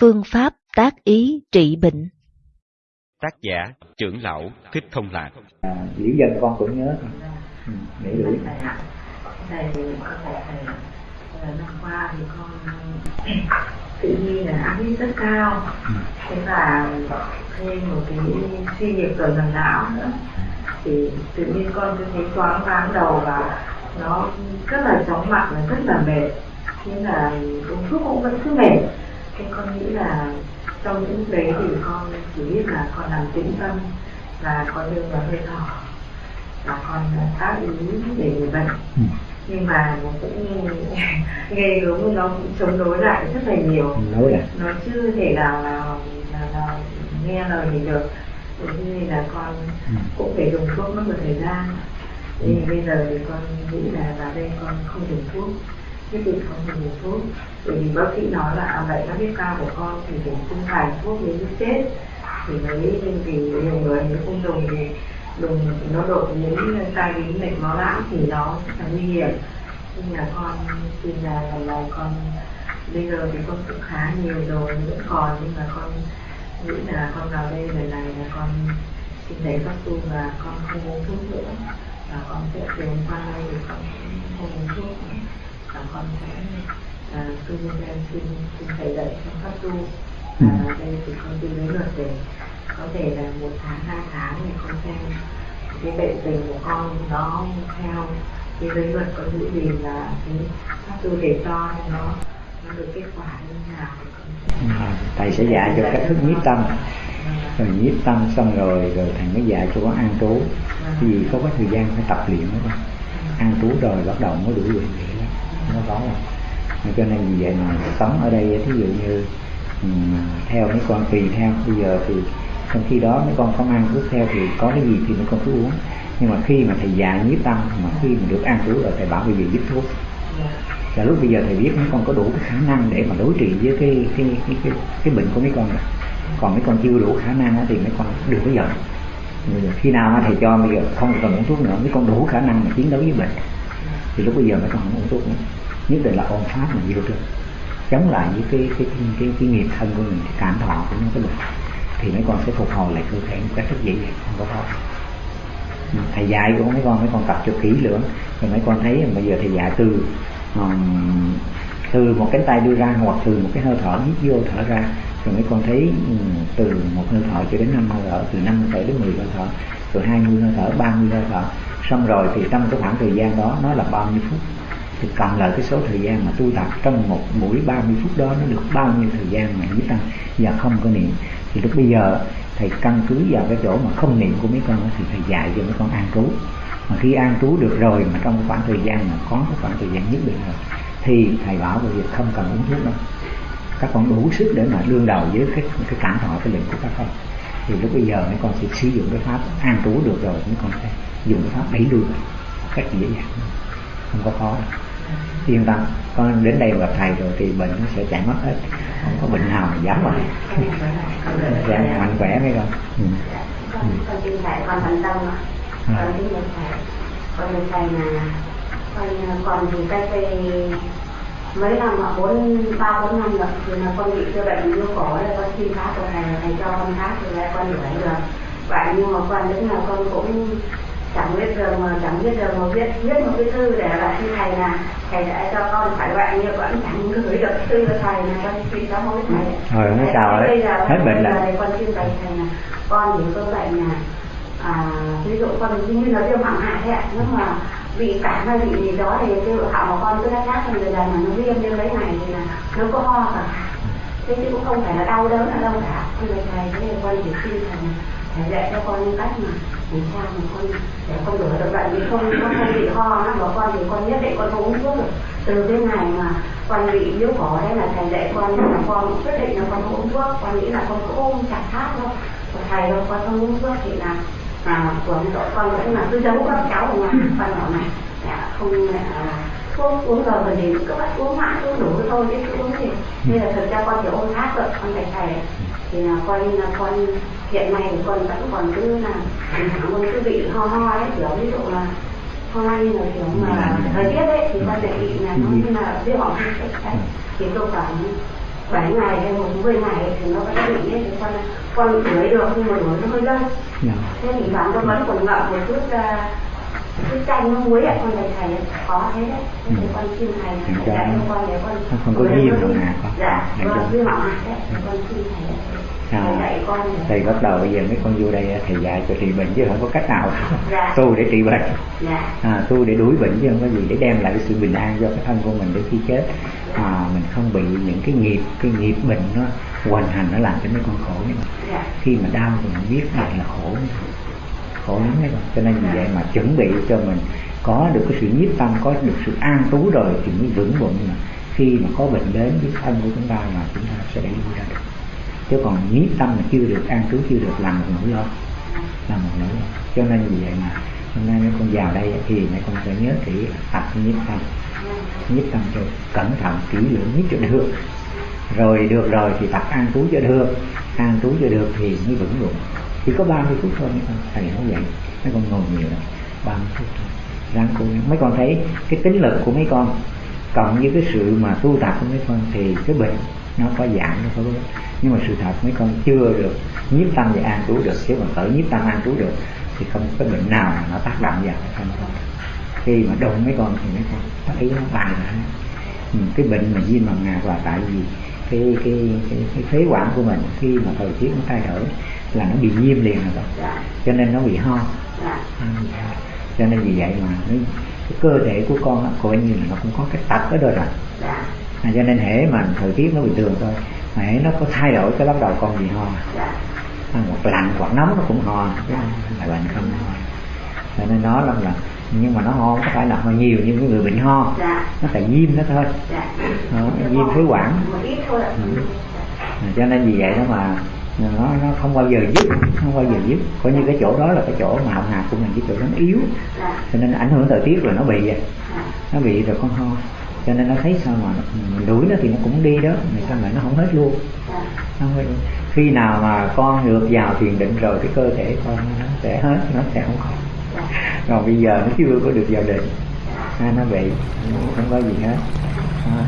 Phương pháp tác ý trị bệnh. Tác giả trưởng lão Thích Thông Lạc. À, Dĩ dân con cũng nhớ. Ừ, để đủ Thầy thì có thể thầy năm qua thì con tự nhiên là áp huyết rất cao. Ừ. thế và thêm một cái suy nhược ở gần não nữa. Thì tự nhiên con cứ thấy choáng váng đầu và nó rất là chóng mặt và rất là mệt. Thế là uống thuốc cũng vẫn cứ mệt thế con nghĩ là trong những đấy thì con chỉ biết là con làm tĩnh tâm và con đưa vào hơi thở. Và con tác ý để người bệnh. Ừ. nhưng mà nó cũng nghe gớm nó cũng chống đối lại rất là nhiều. Nó chưa thể nào là, là, là nghe lời gì được. Thế nên là con ừ. cũng phải dùng thuốc mất một thời gian. Thì ừ. bây giờ thì con nghĩ là vào đây con không dùng thuốc thế thì không được dùng thuốc bởi vì bác sĩ nói là à, vậy các huyết cao của con thì phải không phải thuốc đến lúc chết. Thì mới nhưng vì nhiều người nếu không dùng thì dùng nó đột đến tai biến mạch máu não thì nó rất là nguy hiểm. Nhưng là con tin là lần này con bây giờ thì con cũng khá nhiều rồi vẫn còn nhưng mà con nghĩ là con vào đây lần này là con xin thấy các tu và con không uống thuốc nữa. Và con sẽ từ qua đây thì con không uống thuốc con sẽ à, tu nhân xin xin thầy dạy trong pháp tu. Ừ. và đây thì con tu lấy luật để có thể là một tháng hai tháng thì con xem cái bệnh tình của con nó theo cái giới luật có những gì là cái pháp tu để cho nó nó được kết quả như nào ừ, thầy sẽ dạy cho cách thức nhiếp tâm. Rồi nhiếp tâm xong rồi rồi thầy mới dạy cho con an trú. Vì có cái thời gian phải tập luyện đó an trú rồi bắt đầu mới đủ luyện nó có rồi cho nên vì vậy mà sống ở đây thí dụ như ừ, theo mấy con tùy theo. Bây giờ thì trong khi đó mấy con không ăn thuốc theo thì có cái gì thì mấy con cứ uống. Nhưng mà khi mà thầy già nhiếp tâm mà khi mà được ăn cứu rồi thầy bảo bây giờ giúp thuốc. Và lúc bây giờ thầy biết mấy con có đủ cái khả năng để mà đối trị với cái cái cái cái, cái bệnh của mấy con rồi. Còn mấy con chưa đủ khả năng thì mấy con đừng có giận. Khi nào thầy cho bây giờ không cần uống thuốc nữa mấy con đủ khả năng mà chiến đấu với bệnh. Thì lúc bây giờ mấy con không uống thuốc nữa nhất định là ôn pháp mình yêu thương chống lại với cái cái cái, cái, cái nghiệp thân của mình thì cảm thọ của nó cái được thì mấy con sẽ phục hồi lại cơ thể một cách rất dễ dàng không có khó. Thầy dạy của mấy con mấy con tập cho kỹ lưỡng. Rồi mấy con thấy bây giờ thầy dạy từ um, từ một cánh tay đưa ra hoặc từ một cái hơi thở hít vô thở ra. Rồi mấy con thấy từ một hơi thở cho đến năm hơi thở từ năm hơi thở đến 10 hơi thở rồi 20 hơi thở 30 hơi thở. Xong rồi thì trong cái khoảng thời gian đó nó là bao nhiêu phút? Thì cộng lại cái số thời gian mà tu tập trong một buổi 30 phút đó, nó được bao nhiêu thời gian mà mấy tăng và không có niệm? Thì lúc bây giờ, thầy căn cứ vào cái chỗ mà không niệm của mấy con thì thầy dạy cho mấy con an trú. Mà khi an trú được rồi mà trong khoảng thời gian mà có cái khoảng thời gian nhất định rồi, thì thầy bảo về việc không cần uống thuốc đâu. Các con đủ sức để mà đương đầu với cái cái cảm thọ, cái lệnh của các con. Thì lúc bây giờ mấy con sẽ sử dụng cái pháp an trú được rồi, mấy con sẽ dùng cái pháp đẩy lui cách dễ dàng không có khó đâu yên tâm con đến đây gặp thầy rồi thì bệnh nó sẽ chạy mất hết. Không có bệnh nào mà dám vào sẽ mạnh khỏe mấy con. Ừ. ừ. con tin thầy con thành tâm con tin thầy. Con được thầy là con còn thì cách đây mấy năm mà bốn ba bốn năm rồi thì là con bị cái bệnh viêm cổ là con xin phát của thầy thầy cho con phát thì lại con đuổi được vậy nhưng mà con đến là con cũng chẳng biết giờ mà chẳng biết giờ mà viết viết một cái thư để là xin thầy là thầy đã cho con phải vậy nhưng vẫn chẳng gửi được thư cho thầy là con xin cháu hối thầy. Rồi nó chào đấy. hết bệnh là con xin thầy thầy là con thì có bệnh là à, ví dụ con như là viêm họng hại thế ạ. Nếu mà bị cảm hay bị gì đó thì cái họng của con cứ đã khác hơn người mà nó viêm như đấy này thì là nó có ho cả. Thế chứ cũng không phải là đau đớn ở đâu cả. Nhưng mà thầy thế con chỉ xin thầy thầy dạy cho con cách mà làm sao mà con để con đuổi được bệnh vì không con không bị ho nó bảo con thì con nhất định con không uống thuốc được. Từ cái ngày mà con bị yếu cổ đấy là thầy dạy con là con quyết định là con không uống thuốc. Con nghĩ là con cứ ôm chặt thắt thôi của thầy đâu con không uống thuốc thì là à, của đội con vẫn là cứ giấu các cháu ở ngoài con bảo này dạ, không à, thuốc uống rồi rồi thì cứ bắt uống mãi uống đủ thôi chứ cứ uống gì nên là thực ra con chỉ ôm hát được con thầy thầy thì là coi như là con hiện nay con vẫn còn cứ là con cứ bị ho ho ấy kiểu ví dụ là ho như là kiểu mà thời tiết ấy thì con lại bị là nó như là viêm họng đấy thì tôi khoảng bảy ngày hay một mười ngày thì nó vẫn bị ấy, thì con con đuổi được nhưng mà nó hơi lâu. Dạ. thế thì bạn nó vẫn còn ngậm một chút uh, chút chanh nó muối ạ con thầy thầy có thế đấy. Thì con xin thầy Ừ. cho dạy nó- cho con để con không có nó đâu nè dạ con viêm mọng hạt đấy con xin thầy À. dạy thầy bắt đầu bây giờ mấy con vô đây thầy dạy cho trị bệnh chứ không có cách nào. Dạ. tu để trị bệnh. Dạ. À, tu để đuổi bệnh chứ không có gì để đem lại cái sự bình an cho cái thân của mình để khi chết. À, mình không bị những cái nghiệp cái nghiệp bệnh nó hoành hành nó làm cho mấy con khổ. Dạ. Khi mà đau thì mình biết lại là khổ khổ lắm đấy con cho nên vì vậy mà chuẩn bị cho mình có được cái sự nhiếp tâm, có được sự an trú rồi thì mới vững vững mà khi mà có bệnh đến với thân của chúng ta mà chúng ta sẽ đẩy lui ra được. Chứ còn nhiếp tâm mà chưa được an trú chưa được làm một nỗi lo là một nỗi lo. Cho nên vì vậy mà hôm nay mấy con vào đây thì mấy con phải nhớ kỹ tập nhiếp tâm. Nhiếp tâm cho cẩn thận, kỹ lưỡng nhất cho được. Rồi được rồi thì tập an trú cho được. An trú cho được thì mới vững vững chỉ có 30 phút thôi mấy con thầy nói vậy mấy con ngồi nhiều lắm. 30 phút thôi. Ráng cố gắng. Mấy con thấy cái tính lực của mấy con cộng với cái sự mà tu tập của mấy con thì cái bệnh nó có giảm nó có bớt. Nhưng mà sự thật mấy con chưa được nhiếp tâm và an trú được chứ còn tự nhiếp tâm an trú được thì không có cái bệnh nào nó tác động vào mấy con khi mà đụng mấy con thì mấy con thấy nó bài ra ừ, cái bệnh mà viêm bằng ngạc là tại vì cái cái cái, cái phế quản của mình khi mà thời tiết nó thay đổi là nó bị viêm liền rồi đó. dạ. Cho nên nó bị ho. Dạ. Ừ, cho nên vì vậy mà cái, cái cơ thể của con á, coi như là nó cũng có cái tật ở đó rồi dạ. À, cho nên hễ mà thời tiết nó bình thường thôi mà hễ nó có thay đổi cái bắt đầu con bị ho. Dạ. À, hoặc lạnh hoặc nóng nó cũng ho. Phải bệnh không ho cho nên nó là, là nhưng mà nó ho không có phải là ho nhiều như cái người bệnh ho. Dạ. Nó tại viêm đó thôi. Dạ. Đó, viêm phế quản. Ừ. À, cho nên vì vậy đó mà nó nó không bao giờ dứt không bao giờ dứt. Coi như cái chỗ đó là cái chỗ mà họng hạt của mình cái chỗ nó yếu. Dạ cho nên ảnh hưởng thời tiết rồi nó bị vậy. Dạ nó bị rồi con ho. Cho nên nó thấy sao mà mình đuổi nó thì nó cũng đi đó mà sao lại nó không hết luôn. Nó không hết khi nào mà con được vào thiền định rồi cái cơ thể con nó sẽ hết nó sẽ không còn. Còn bây giờ nó chưa có được vào định. À, nó bị không có gì hết. Đó.